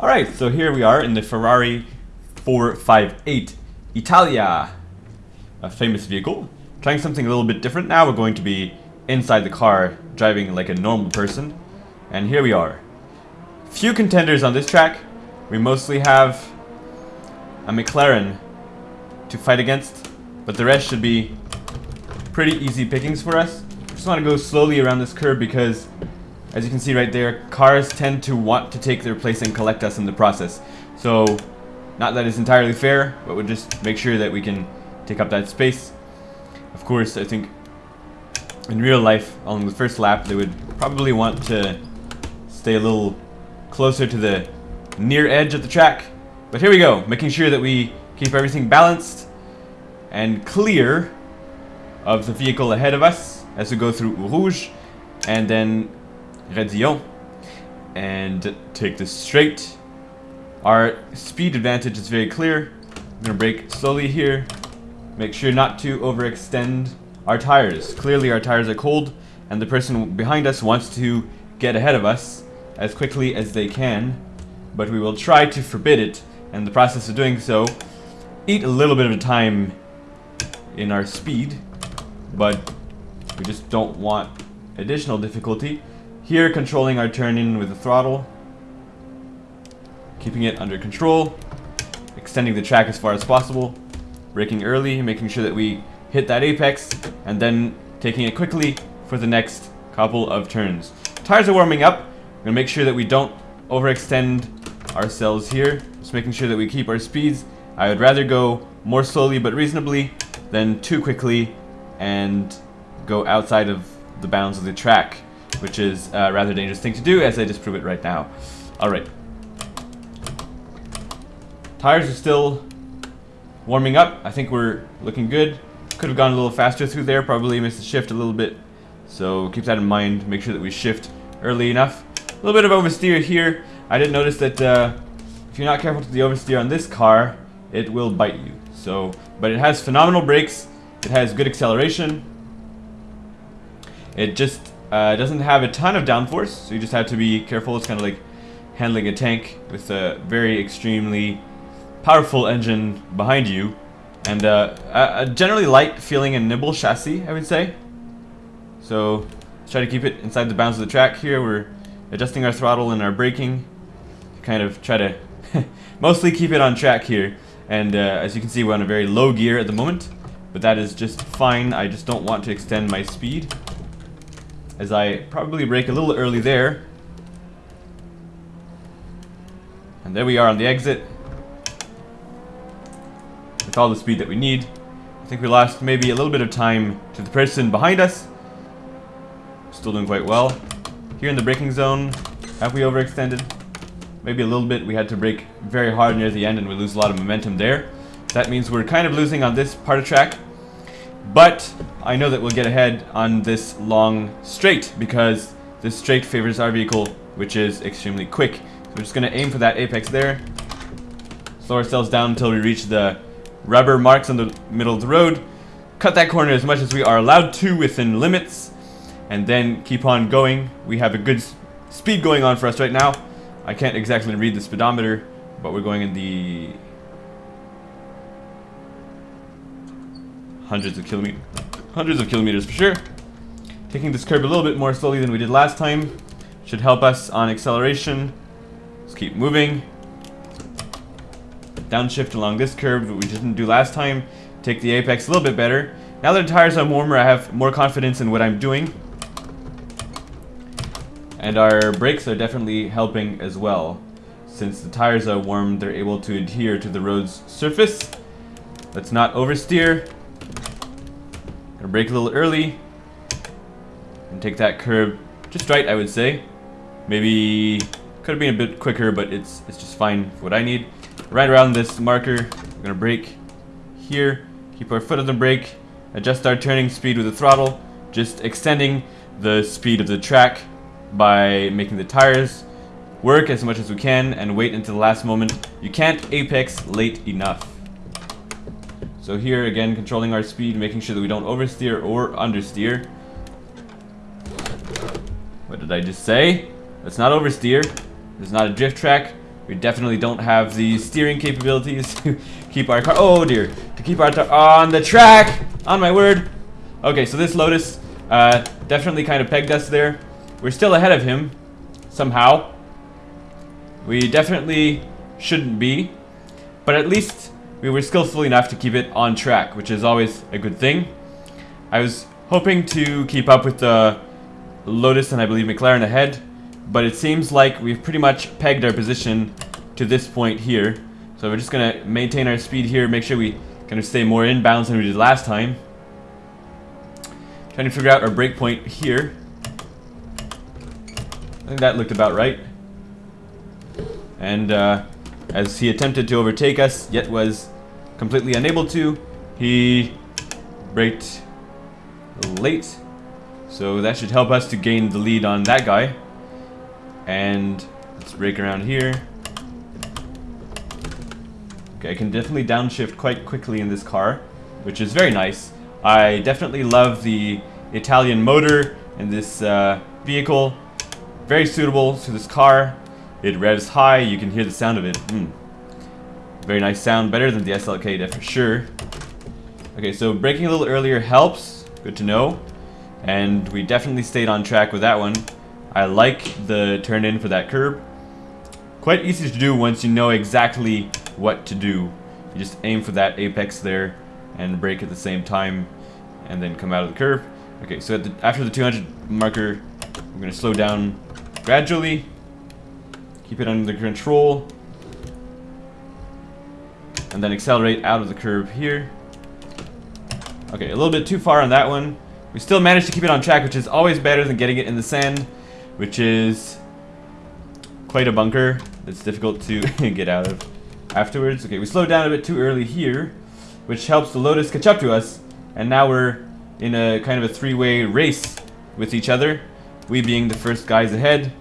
Alright, so here we are in the Ferrari 458 Italia, a famous vehicle. Trying something a little bit different. Now we're going to be inside the car, driving like a normal person. And here we are. Few contenders on this track. We mostly have a McLaren to fight against, but the rest should be pretty easy pickings for us. Just want to go slowly around this curve because, as you can see right there, cars tend to want to take their place and collect us in the process. So, not that it's entirely fair, but we'll just make sure that we can take up that space. Of course, I think in real life, on the first lap, they would probably want to stay a little closer to the near edge of the track. But here we go, making sure that we keep everything balanced and clear of the vehicle ahead of us as we go through Rouge and then Raidillon and take this straight. Our speed advantage is very clear. Going to brake slowly here. Make sure not to overextend our tires. Clearly our tires are cold and the person behind us wants to get ahead of us as quickly as they can. But we will try to forbid it and the process of doing so eat a little bit of time in our speed but we just don't want additional difficulty. Here, controlling our turn in with the throttle, keeping it under control, extending the track as far as possible, braking early, making sure that we hit that apex, and then taking it quickly for the next couple of turns. Tires are warming up. We're gonna make sure that we don't overextend ourselves here. Just making sure that we keep our speeds. I would rather go more slowly but reasonably than too quickly and go outside of the bounds of the track, which is a rather dangerous thing to do, as I just prove it right now. Alright. Tires are still warming up. I think we're looking good. Could have gone a little faster through there, probably missed the shift a little bit. So keep that in mind, make sure that we shift early enough. A little bit of oversteer here. I did notice that uh, if you're not careful with the oversteer on this car, it will bite you. So, but it has phenomenal brakes. It has good acceleration. It just uh, doesn't have a ton of downforce, so you just have to be careful. It's kind of like handling a tank with a very extremely powerful engine behind you. And uh, a, generally light feeling and nimble chassis, I would say. So let's try to keep it inside the bounds of the track here. We're adjusting our throttle and our braking. Kind of try to mostly keep it on track here. And uh, as you can see, we're on a very low gear at the moment. But that is just fine. I just don't want to extend my speed. As I probably brake a little early there. And there we are on the exit. With all the speed that we need. I think we lost maybe a little bit of time to the person behind us. Still doing quite well. Here in the braking zone, have we overextended? Maybe a little bit. We had to brake very hard near the end and we lose a lot of momentum there. That means we're kind of losing on this part of track. But I know that we'll get ahead on this long straight because this straight favors our vehicle, which is extremely quick. So we're just going to aim for that apex there. Slow ourselves down until we reach the rubber marks on the middle of the road. Cut that corner as much as we are allowed to within limits. And then keep on going. We have a good speed going on for us right now. I can't exactly read the speedometer, but we're going in the hundreds of kilometers, hundreds of kilometers for sure. Taking this curve a little bit more slowly than we did last time should help us on acceleration. Let's keep moving. Downshift along this curve that we didn't do last time. Take the apex a little bit better. Now that the tires are warmer, I have more confidence in what I'm doing. And our brakes are definitely helping as well. Since the tires are warm, they're able to adhere to the road's surface. Let's not oversteer. Brake a little early. And take that curve just right, I would say. Maybe could have been a bit quicker, but it's it's just fine for what I need. Right around this marker, we're gonna brake here. Keep our foot on the brake. Adjust our turning speed with the throttle. Just extending the speed of the track by making the tires work as much as we can and wait until the last moment. You can't apex late enough. So here again, controlling our speed, making sure that we don't oversteer or understeer. What did I just say? Let's not oversteer. This is not a drift track. We definitely don't have the steering capabilities to keep our car, oh dear, to keep our on the track, on my word. Okay, so this Lotus uh, definitely kind of pegged us there. We're still ahead of him, somehow. We definitely shouldn't be, but at least we were skillful enough to keep it on track, which is always a good thing. I was hoping to keep up with the Lotus and I believe McLaren ahead, but it seems like we've pretty much pegged our position to this point here. So we're just going to maintain our speed here, make sure we kind of stay more in inbounds than we did last time. Trying to figure out our brake point here. I think that looked about right. And uh, as he attempted to overtake us, yet was completely unable to, he braked late so that should help us to gain the lead on that guy. And let's brake around here. Okay, I can definitely downshift quite quickly in this car, which is very nice. I definitely love the Italian motor in this uh, vehicle. Very suitable to this car. It revs high, you can hear the sound of it. Mm. Very nice sound, better than the SLK for sure. Okay, so braking a little earlier helps, good to know. And we definitely stayed on track with that one. I like the turn in for that curb. Quite easy to do once you know exactly what to do. You just aim for that apex there and brake at the same time and then come out of the curve. Okay, so the, after the 200 marker, we're going to slow down gradually. Keep it under control. And then accelerate out of the curve here. Okay, a little bit too far on that one. We still managed to keep it on track, which is always better than getting it in the sand, which is quite a bunker that's difficult to get out of afterwards. Okay, we slowed down a bit too early here, which helps the Lotus catch up to us, and now we're in a kind of a three-way race with each other, we being the first guys ahead,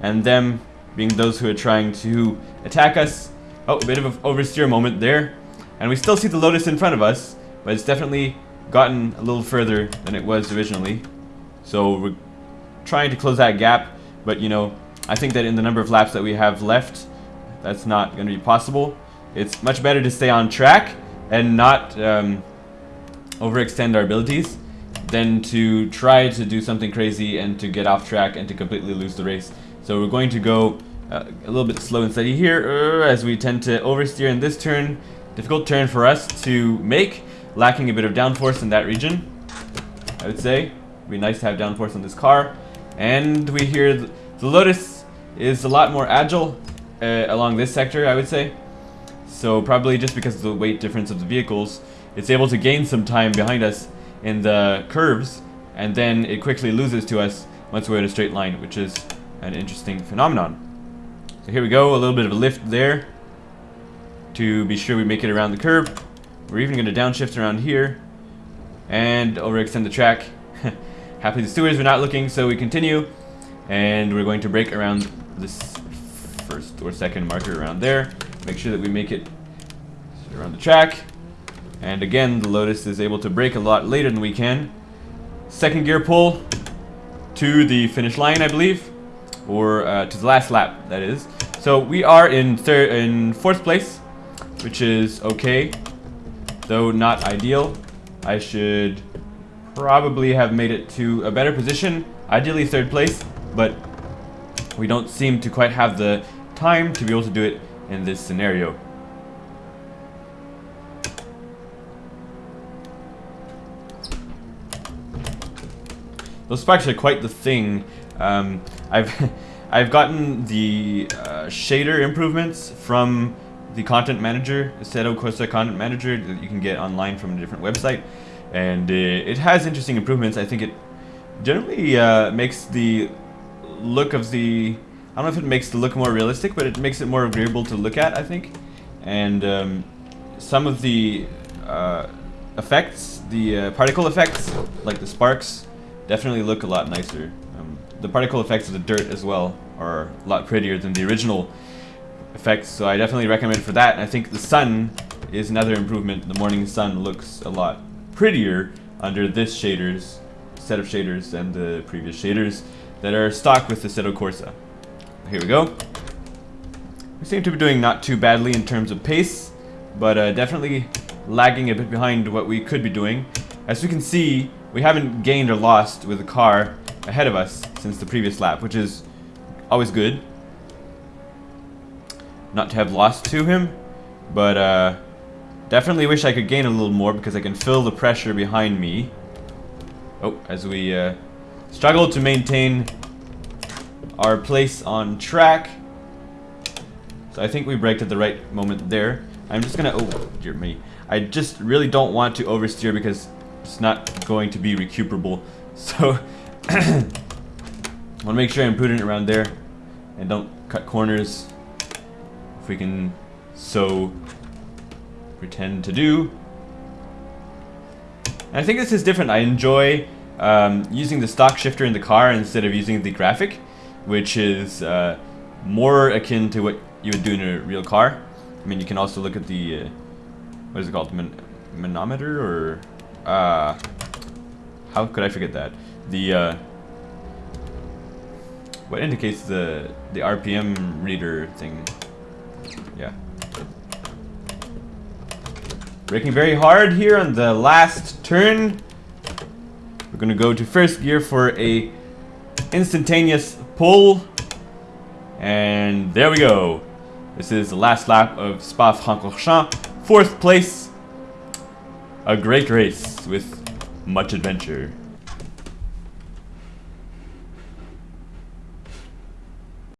and them being those who are trying to attack us. Oh, a bit of an oversteer moment there, and we still see the Lotus in front of us, but it's definitely gotten a little further than it was originally. So we're trying to close that gap, but you know, I think that in the number of laps that we have left, that's not going to be possible. It's much better to stay on track and not um, overextend our abilities than to try to do something crazy and to get off track and to completely lose the race. So we're going to go uh, a little bit slow and steady here uh, as we tend to oversteer in this turn. Difficult turn for us to make lacking a bit of downforce in that region, I would say. It'd be nice to have downforce on this car. And we hear th the Lotus is a lot more agile uh, along this sector, I would say. So probably just because of the weight difference of the vehicles, it's able to gain some time behind us in the curves, and then it quickly loses to us once we're in a straight line, which is an interesting phenomenon. So here we go, a little bit of a lift there to be sure we make it around the curve. We're even going to downshift around here and overextend the track. Happily the stewards were not looking, so we continue. And we're going to brake around this first or second marker around there. Make sure that we make it around the track. And again, the Lotus is able to brake a lot later than we can. Second gear pull to the finish line, I believe. Or uh, to the last lap, that is. So we are in third, in fourth place, which is okay though not ideal. I should probably have made it to a better position, ideally third place, but we don't seem to quite have the time to be able to do it in this scenario. Those sparks are quite the thing. Um, I've I've gotten the uh, shader improvements from the content manager, Assetto Corsa content manager that you can get online from a different website. And uh, it has interesting improvements. I think it generally uh, makes the look of the... I don't know if it makes the look more realistic, but it makes it more agreeable to look at, I think. And um, some of the uh, effects, the uh, particle effects, like the sparks, definitely look a lot nicer. The particle effects of the dirt as well are a lot prettier than the original effects, so I definitely recommend for that. I think the sun is another improvement. The morning sun looks a lot prettier under this shaders set of shaders than the previous shaders that are stock with the Assetto Corsa. Here we go. We seem to be doing not too badly in terms of pace, but uh, definitely lagging a bit behind what we could be doing. As we can see, we haven't gained or lost with the car ahead of us since the previous lap, which is always good. Not to have lost to him, but uh, definitely wish I could gain a little more because I can feel the pressure behind me. Oh, as we uh, struggle to maintain our place on track. So I think we braked at the right moment there. I'm just gonna, oh dear me. I just really don't want to oversteer because it's not going to be recuperable. So, I want to make sure I'm prudent around there and don't cut corners if we can so pretend to do. And I think this is different. I enjoy um, using the stock shifter in the car instead of using the graphic, which is uh, more akin to what you would do in a real car. I mean, you can also look at the, uh, what is it called, Man manometer or, uh, how could I forget that? The, uh, what indicates the, the RPM reader thing. Yeah. Braking very hard here on the last turn. We're gonna go to first gear for a instantaneous pull. And there we go. This is the last lap of Spa-Francorchamps. Fourth place. A great race with much adventure.